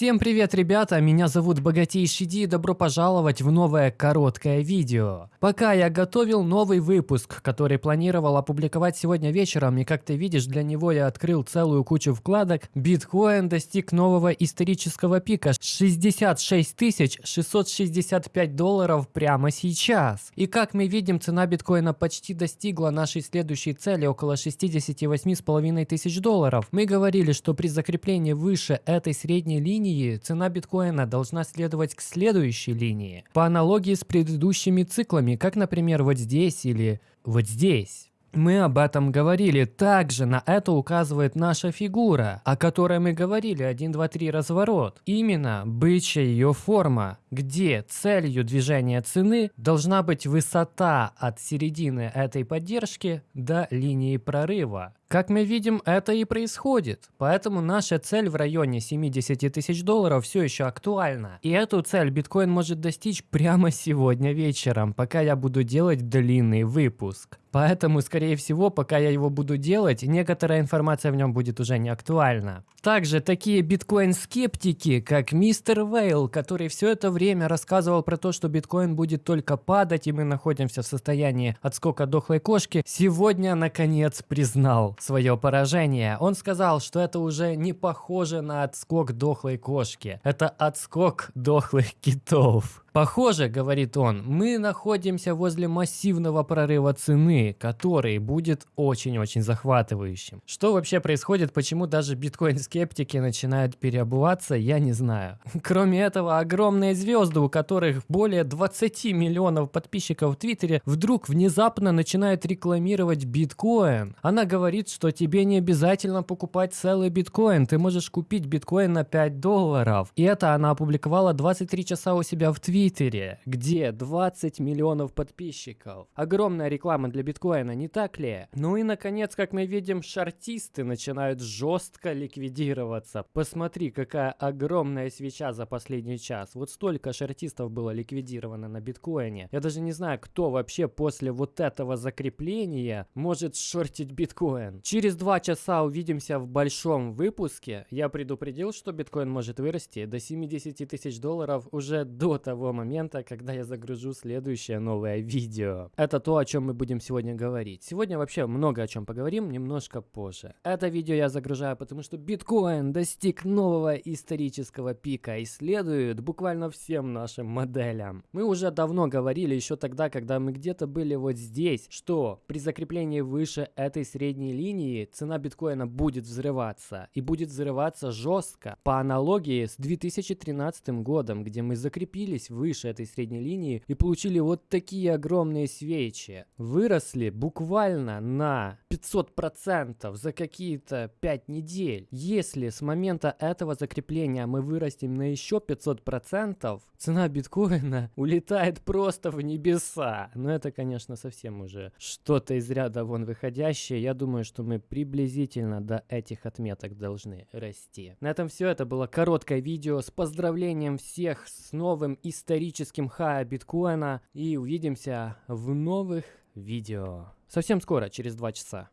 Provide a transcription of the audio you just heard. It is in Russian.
Всем привет, ребята! Меня зовут Богатейший Ди и добро пожаловать в новое короткое видео. Пока я готовил новый выпуск, который планировал опубликовать сегодня вечером, и как ты видишь, для него я открыл целую кучу вкладок, биткоин достиг нового исторического пика 66 665 долларов прямо сейчас. И как мы видим, цена биткоина почти достигла нашей следующей цели около 68,5 тысяч долларов. Мы говорили, что при закреплении выше этой средней линии линии цена биткоина должна следовать к следующей линии, по аналогии с предыдущими циклами, как, например, вот здесь или вот здесь. Мы об этом говорили. Также на это указывает наша фигура, о которой мы говорили 1, 2, 3 разворот. Именно бычья ее форма, где целью движения цены должна быть высота от середины этой поддержки до линии прорыва. Как мы видим, это и происходит. Поэтому наша цель в районе 70 тысяч долларов все еще актуальна. И эту цель биткоин может достичь прямо сегодня вечером, пока я буду делать длинный выпуск. Поэтому, скорее всего, пока я его буду делать, некоторая информация в нем будет уже не актуальна. Также такие биткоин-скептики, как мистер Вейл, который все это время рассказывал про то, что биткоин будет только падать, и мы находимся в состоянии отскока дохлой кошки, сегодня наконец признал свое поражение. Он сказал, что это уже не похоже на отскок дохлой кошки. Это отскок дохлых китов. Похоже, говорит он, мы находимся возле массивного прорыва цены, который будет очень-очень захватывающим. Что вообще происходит, почему даже биткоин-скептики начинают переобуваться, я не знаю. Кроме этого, огромные звезды, у которых более 20 миллионов подписчиков в Твиттере, вдруг внезапно начинают рекламировать биткоин. Она говорит, что тебе не обязательно покупать целый биткоин, ты можешь купить биткоин на 5 долларов. И это она опубликовала 23 часа у себя в Твиттере, где 20 миллионов подписчиков. Огромная реклама для биткоина, не так ли? Ну и наконец, как мы видим, шартисты начинают жестко ликвидироваться. Посмотри, какая огромная свеча за последний час. Вот столько шартистов было ликвидировано на биткоине. Я даже не знаю, кто вообще после вот этого закрепления может шортить биткоин. Через два часа увидимся в большом выпуске. Я предупредил, что биткоин может вырасти до 70 тысяч долларов уже до того момента, когда я загружу следующее новое видео. Это то, о чем мы будем сегодня говорить. Сегодня вообще много о чем поговорим, немножко позже. Это видео я загружаю, потому что биткоин достиг нового исторического пика и следует буквально всем нашим моделям. Мы уже давно говорили, еще тогда, когда мы где-то были вот здесь, что при закреплении выше этой средней линии цена биткоина будет взрываться. И будет взрываться жестко. По аналогии с 2013 годом, где мы закрепились выше этой средней линии и получили вот такие огромные свечи. Выросли буквально на 500% за какие-то 5 недель. Если с момента этого закрепления мы вырастем на еще 500%, цена биткоина улетает просто в небеса. Но это, конечно, совсем уже что-то из ряда вон выходящее. Я думаю, что мы приблизительно до этих отметок должны расти. На этом все. Это было короткое видео с поздравлением всех с новым историческим хая биткоина и увидимся в новых видео. Совсем скоро, через два часа.